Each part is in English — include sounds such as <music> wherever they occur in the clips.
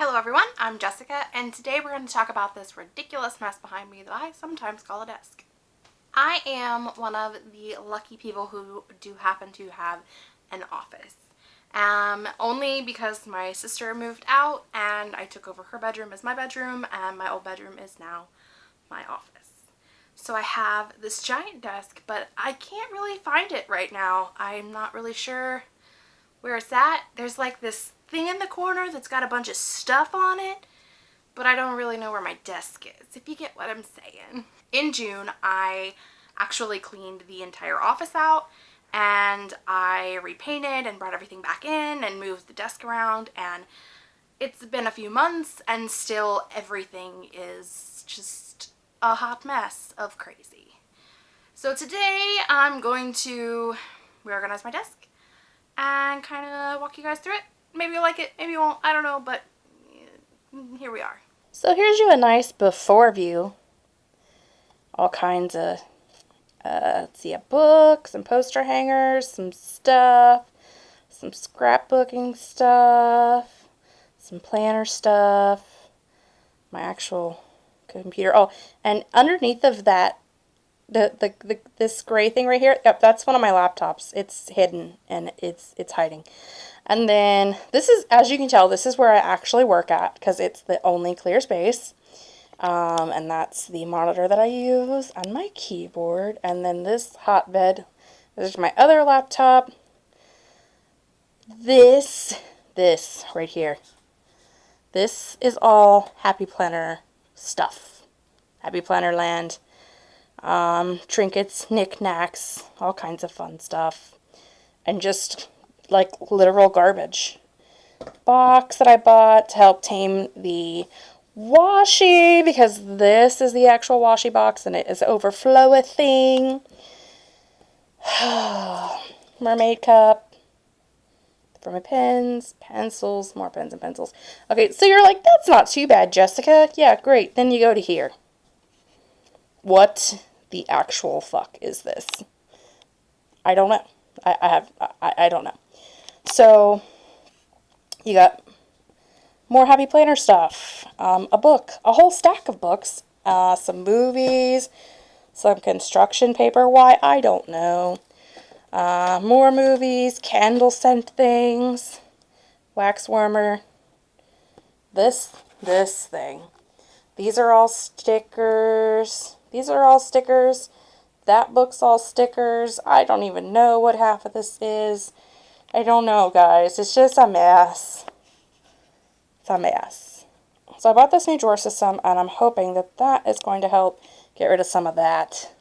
Hello everyone, I'm Jessica and today we're going to talk about this ridiculous mess behind me that I sometimes call a desk. I am one of the lucky people who do happen to have an office. Um, only because my sister moved out and I took over her bedroom as my bedroom and my old bedroom is now my office. So I have this giant desk but I can't really find it right now. I'm not really sure where it's at. There's like this thing in the corner that's got a bunch of stuff on it, but I don't really know where my desk is, if you get what I'm saying. In June, I actually cleaned the entire office out and I repainted and brought everything back in and moved the desk around and it's been a few months and still everything is just a hot mess of crazy. So today I'm going to reorganize my desk and kind of walk you guys through it maybe you'll like it, maybe you won't, I don't know, but here we are. So here's you a nice before view. All kinds of, uh, let's see, a book, some poster hangers, some stuff, some scrapbooking stuff, some planner stuff, my actual computer. Oh, and underneath of that, the, the, the this gray thing right here, yep, that's one of my laptops. It's hidden and it's, it's hiding. And then this is, as you can tell, this is where I actually work at because it's the only clear space. Um, and that's the monitor that I use and my keyboard. And then this hotbed, this is my other laptop. This, this right here. This is all Happy Planner stuff. Happy Planner land. Um, trinkets, knickknacks, all kinds of fun stuff. And just like literal garbage. Box that I bought to help tame the washi because this is the actual washi box and it is overflowing. Thing. <sighs> Mermaid cup for my pens, pencils, more pens and pencils. Okay, so you're like, that's not too bad, Jessica. Yeah, great. Then you go to here. What the actual fuck is this? I don't know. I, I have, I, I don't know. So you got more Happy Planner stuff, um, a book, a whole stack of books, uh, some movies, some construction paper. Why? I don't know. Uh, more movies, candle scent things, wax warmer. This, this thing. These are all stickers. These are all stickers. That book's all stickers. I don't even know what half of this is. I don't know, guys. It's just a mess. It's a mess. So I bought this new drawer system, and I'm hoping that that is going to help get rid of some of that.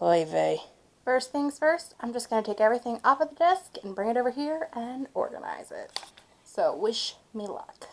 Oy vey. First things first, I'm just going to take everything off of the desk and bring it over here and organize it. So wish me luck.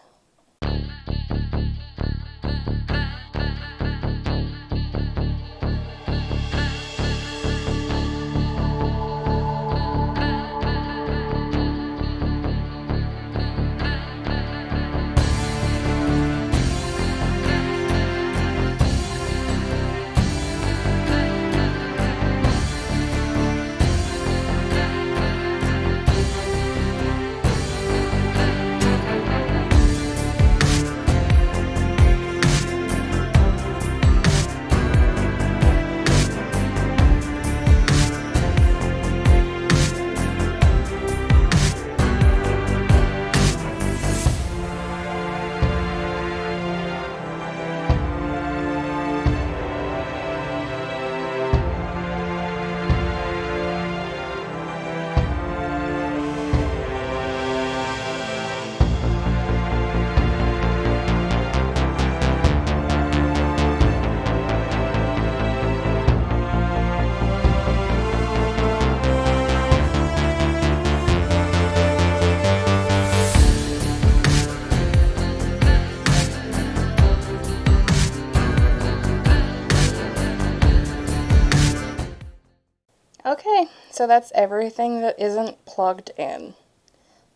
So that's everything that isn't plugged in.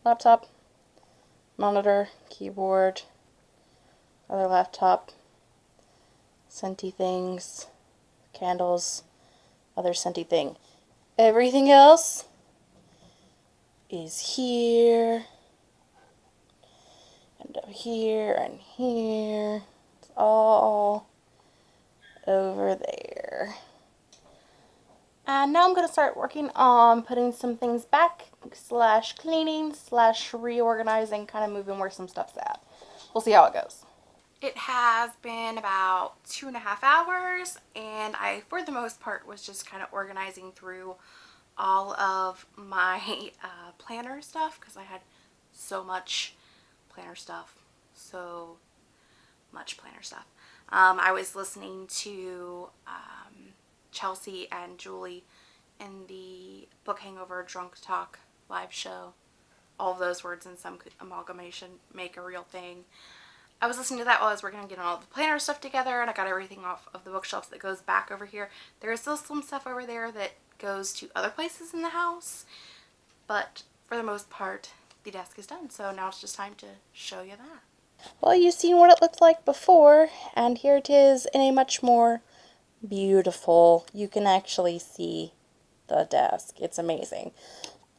Laptop, monitor, keyboard, other laptop, scenty things, candles, other scenty thing. Everything else is here. And up here and here. It's all over there. And now I'm going to start working on putting some things back, slash cleaning, slash reorganizing, kind of moving where some stuff's at. We'll see how it goes. It has been about two and a half hours and I, for the most part, was just kind of organizing through all of my <laughs> uh, planner stuff because I had so much planner stuff, so much planner stuff. Um, I was listening to um, Chelsea and Julie in the Book Hangover Drunk Talk live show. All those words in some amalgamation make a real thing. I was listening to that while I was working on getting all the planner stuff together and I got everything off of the bookshelves that goes back over here. There is still some stuff over there that goes to other places in the house, but for the most part, the desk is done. So now it's just time to show you that. Well, you've seen what it looked like before, and here it is in a much more beautiful, you can actually see the desk. It's amazing.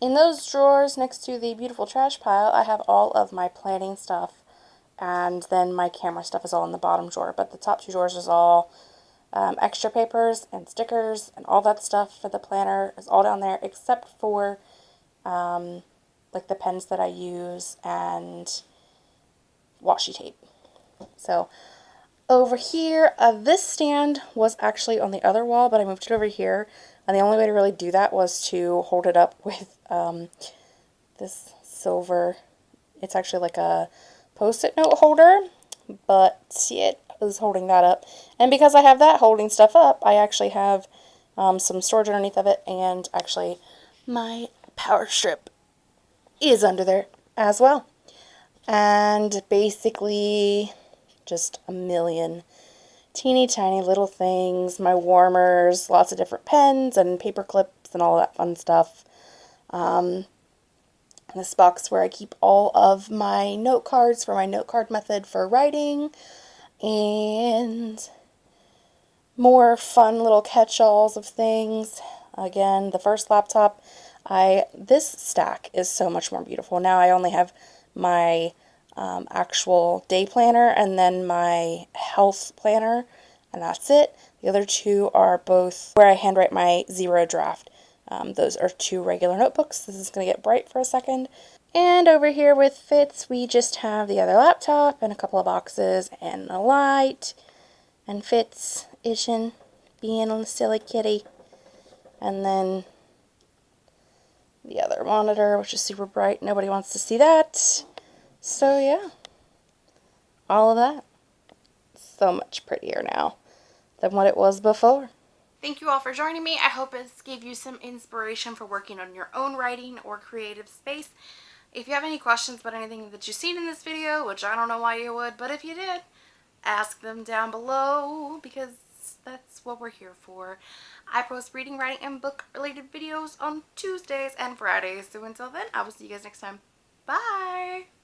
In those drawers next to the beautiful trash pile, I have all of my planning stuff and then my camera stuff is all in the bottom drawer. But the top two drawers is all um, extra papers and stickers and all that stuff for the planner is all down there except for um, like the pens that I use and washi tape. So over here, uh, this stand was actually on the other wall, but I moved it over here. And the only way to really do that was to hold it up <laughs> with um, this silver, it's actually like a post-it note holder, but see, it is holding that up. And because I have that holding stuff up, I actually have um, some storage underneath of it, and actually my power strip is under there as well. And basically, just a million teeny tiny little things, my warmers, lots of different pens and paper clips and all that fun stuff. Um, this box where I keep all of my note cards for my note card method for writing and more fun little catch-alls of things. Again, the first laptop, I this stack is so much more beautiful. Now I only have my um, actual day planner and then my health planner and that's it. The other two are both where I handwrite my zero draft. Um, those are two regular notebooks. This is going to get bright for a second. And over here with Fitz, we just have the other laptop and a couple of boxes and a light. And Fitz Ishin being a silly kitty. And then the other monitor, which is super bright. Nobody wants to see that. So yeah, all of that. So much prettier now than what it was before. Thank you all for joining me. I hope this gave you some inspiration for working on your own writing or creative space. If you have any questions about anything that you've seen in this video, which I don't know why you would, but if you did, ask them down below because that's what we're here for. I post reading, writing, and book related videos on Tuesdays and Fridays. So until then, I will see you guys next time. Bye!